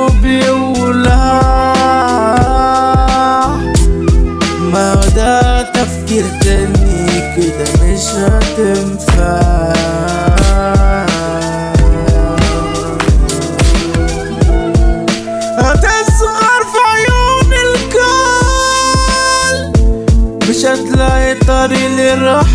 وبيولع ما هو ده تفكير تاني كده مش هتنفع. هتصغر في عيون الكل مش هتلاقي طريق للراحة.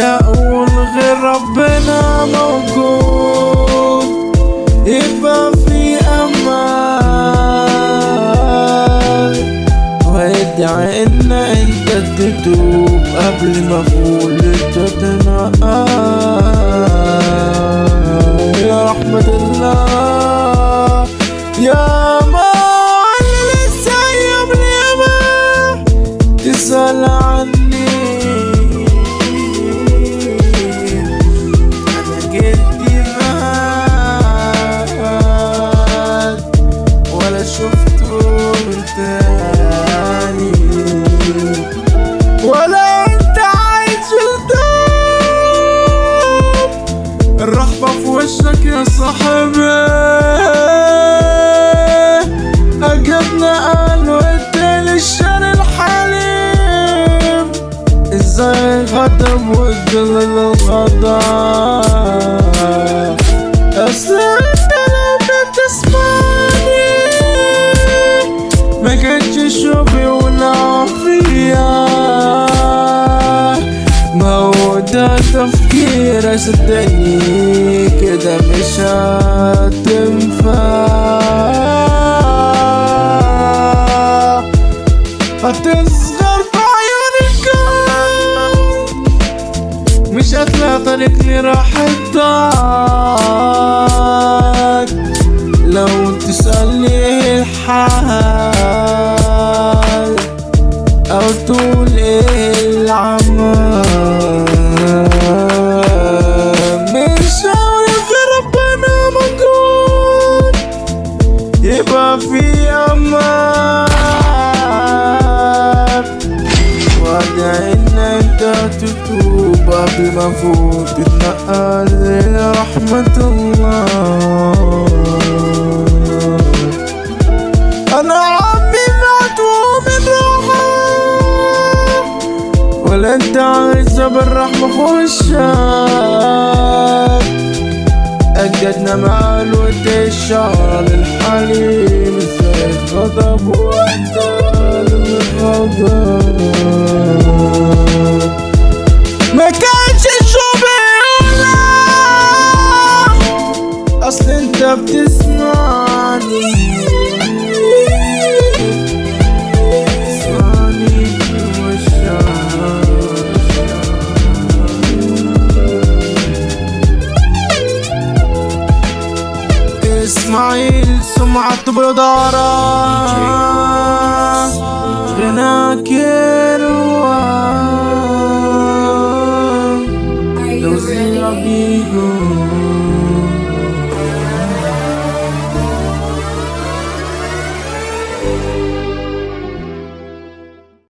هقول غير ربنا موجود. يبقى في أمان. وادعي إن أنت تتوب قبل ما أقول تتنقل يا رحمة الله وشك يا صاحبي. أجدنا قالوا ادي للشر الحليم. إزاي غضب والظلل الغضب اصل انت لو بتسمعني. ما كانش شوفي ولا فيا ما هو تفكير صدقني. كده مش هتنفع هتصغر بعيونك مش هتلاقي طريق لراحتك لو تسألني إيه الحال أو تقول إيه العمل. في أمان وادعي إن أنت تتوب قبل ما فوت تتنقل إلى رحمة الله. أنا عمي مدعو من روحه ولا انت عايزة بالرحمة وشك أجدنا مع الود الشعر للحليم إزاي غضب وانت للغضب ما كانش شبيلة أصل أنت بتسمعني اسماعيل سمعة بدارة غناك يروان Are لو you زي ready? بيقول